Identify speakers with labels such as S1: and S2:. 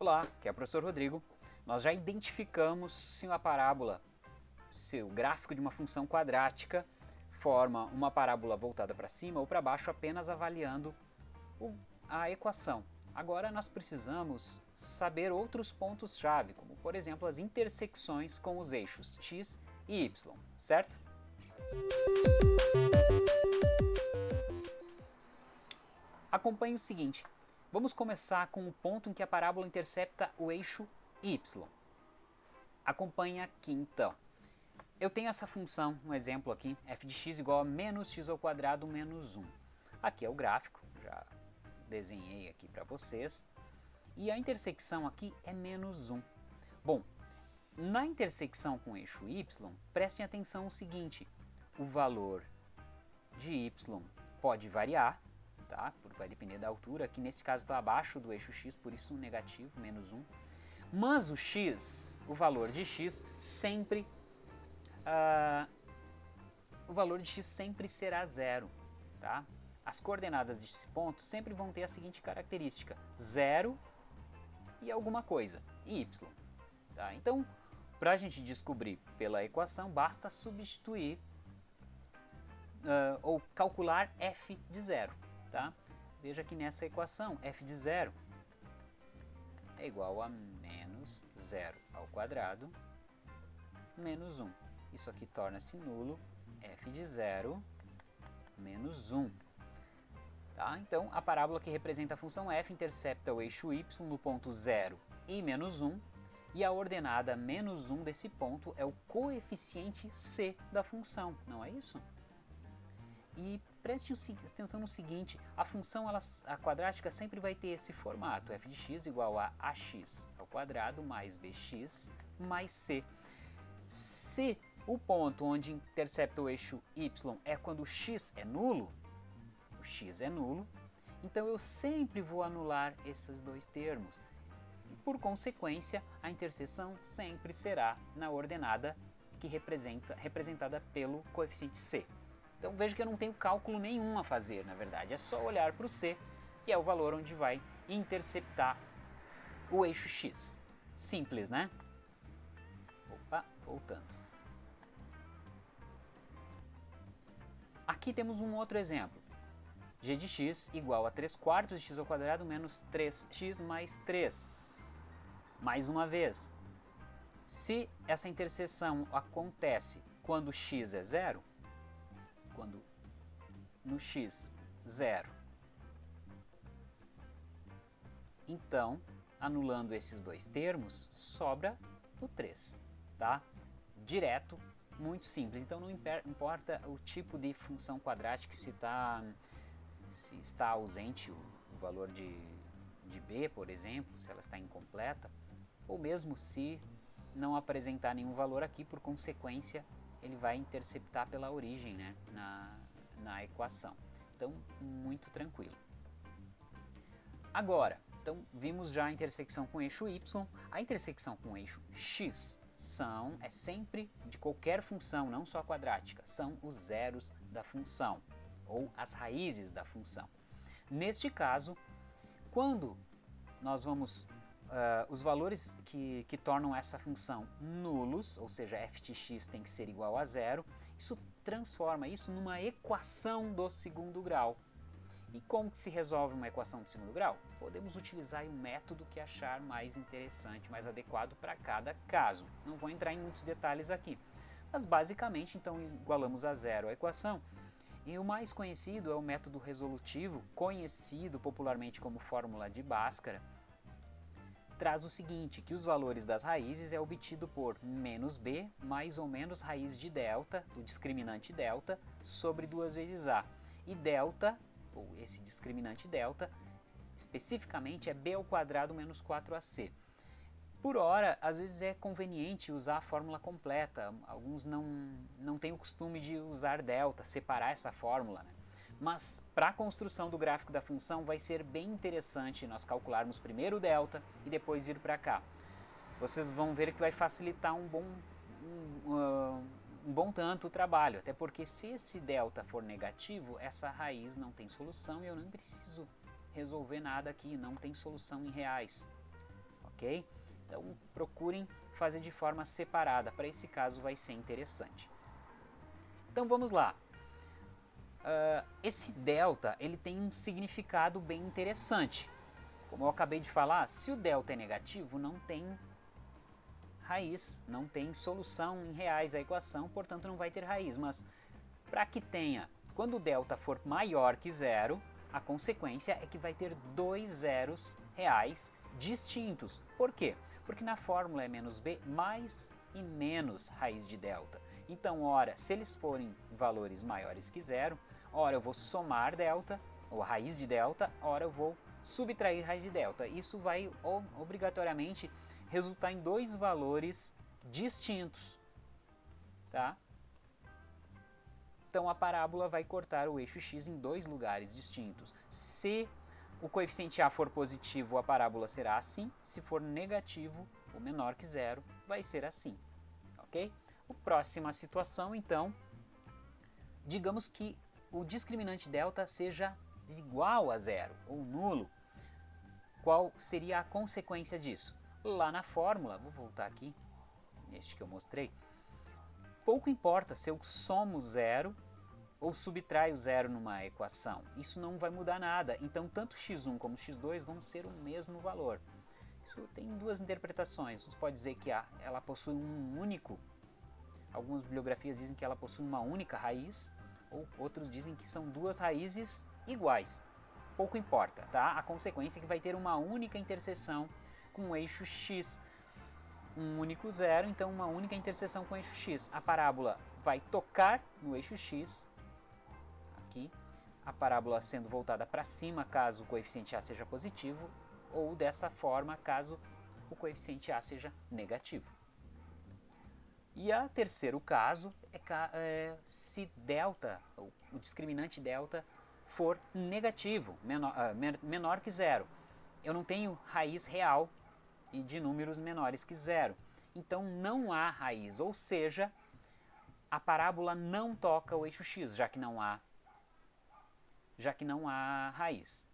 S1: Olá, aqui é o professor Rodrigo. Nós já identificamos se uma parábola, se o gráfico de uma função quadrática forma uma parábola voltada para cima ou para baixo apenas avaliando a equação. Agora nós precisamos saber outros pontos-chave, como por exemplo as intersecções com os eixos x e y, certo? Acompanhe o seguinte, Vamos começar com o ponto em que a parábola intercepta o eixo y. Acompanhe aqui então. Eu tenho essa função, um exemplo aqui, f de x igual a menos x ao quadrado menos 1. Aqui é o gráfico, já desenhei aqui para vocês. E a intersecção aqui é menos 1. Bom, na intersecção com o eixo y, prestem atenção no seguinte, o valor de y pode variar, tá? vai depender da altura, que nesse caso está abaixo do eixo x, por isso um negativo, menos 1. Mas o x, o valor de x, sempre, uh, o valor de x sempre será zero, tá? As coordenadas desse ponto sempre vão ter a seguinte característica, zero e alguma coisa, y. Tá? Então, para a gente descobrir pela equação, basta substituir uh, ou calcular f de zero. Tá? Veja que nessa equação f de zero é igual a menos zero ao quadrado menos 1. Isso aqui torna-se nulo, f de zero menos 1. Tá? Então, a parábola que representa a função f intercepta o eixo y no ponto 0 e menos 1, e a ordenada menos 1 desse ponto é o coeficiente c da função, não é isso? E preste atenção no seguinte, a função ela, a quadrática sempre vai ter esse formato, f de x igual a ax ao quadrado mais bx mais c. Se o ponto onde intercepta o eixo y é quando o x é nulo, o x é nulo, então eu sempre vou anular esses dois termos. E por consequência, a interseção sempre será na ordenada que representa, representada pelo coeficiente c. Então veja que eu não tenho cálculo nenhum a fazer, na verdade. É só olhar para o C, que é o valor onde vai interceptar o eixo X. Simples, né? Opa, voltando. Aqui temos um outro exemplo. g de x igual a 3 quartos de x ao quadrado menos 3x mais 3. Mais uma vez, se essa interseção acontece quando x é zero, quando no x, zero. Então, anulando esses dois termos, sobra o 3, tá? Direto, muito simples. Então não importa o tipo de função quadrática, se, tá, se está ausente o, o valor de, de b, por exemplo, se ela está incompleta, ou mesmo se não apresentar nenhum valor aqui, por consequência, ele vai interceptar pela origem né, na, na equação. Então, muito tranquilo. Agora, então vimos já a intersecção com eixo y, a intersecção com eixo x são, é sempre de qualquer função, não só quadrática, são os zeros da função, ou as raízes da função. Neste caso, quando nós vamos uh, os valores que, que tornam essa função nulos, ou seja, f de x tem que ser igual a zero, isso transforma isso numa equação do segundo grau. E como se resolve uma equação do segundo grau? Podemos utilizar um método que achar mais interessante, mais adequado para cada caso. Não vou entrar em muitos detalhes aqui. Mas basicamente, então, igualamos a zero a equação. E o mais conhecido é o método resolutivo, conhecido popularmente como fórmula de Bhaskara, traz o seguinte, que os valores das raízes é obtido por menos b mais ou menos raiz de delta, do discriminante delta, sobre 2 vezes a. E delta, ou esse discriminante delta, especificamente é b ao quadrado menos 4ac. Por hora, às vezes é conveniente usar a fórmula completa, alguns não, não têm o costume de usar delta, separar essa fórmula. Né? Mas para a construção do gráfico da função vai ser bem interessante nós calcularmos primeiro o delta e depois ir para cá. Vocês vão ver que vai facilitar um bom, um, uh, um bom tanto o trabalho, até porque se esse delta for negativo, essa raiz não tem solução e eu não preciso resolver nada aqui, não tem solução em reais. ok? Então procurem fazer de forma separada, para esse caso vai ser interessante. Então vamos lá. Uh, esse delta ele tem um significado bem interessante. Como eu acabei de falar, se o delta é negativo, não tem raiz, não tem solução em reais a equação, portanto não vai ter raiz. Mas para que tenha, quando o delta for maior que zero, a consequência é que vai ter dois zeros reais distintos. Por quê? Porque na fórmula é menos b mais e menos raiz de delta. Então, ora, se eles forem valores maiores que zero, ora eu vou somar delta, ou raiz de delta, ora eu vou subtrair raiz de delta. Isso vai obrigatoriamente resultar em dois valores distintos. Tá? Então a parábola vai cortar o eixo x em dois lugares distintos. Se o coeficiente a for positivo, a parábola será assim. Se for negativo, ou menor que zero, vai ser assim. Ok? A próxima situação, então, digamos que o discriminante delta seja igual a zero ou nulo. Qual seria a consequência disso? Lá na fórmula, vou voltar aqui, neste que eu mostrei, pouco importa se eu somo zero ou subtraio zero numa equação. Isso não vai mudar nada. Então, tanto x1 como x2 vão ser o mesmo valor. Isso tem duas interpretações. Você pode dizer que ela possui um único, algumas bibliografias dizem que ela possui uma única raiz, ou outros dizem que são duas raízes iguais. Pouco importa, tá? A consequência é que vai ter uma única interseção com o eixo x. Um único zero, então uma única interseção com o eixo x. A parábola vai tocar no eixo x aqui, a parábola sendo voltada para cima caso o coeficiente A seja positivo, ou dessa forma caso o coeficiente A seja negativo. E o terceiro caso é, é se delta, o discriminante delta, for negativo, menor, uh, menor que zero. Eu não tenho raiz real e de números menores que zero. Então não há raiz, ou seja, a parábola não toca o eixo x, já que não há já que não há raiz.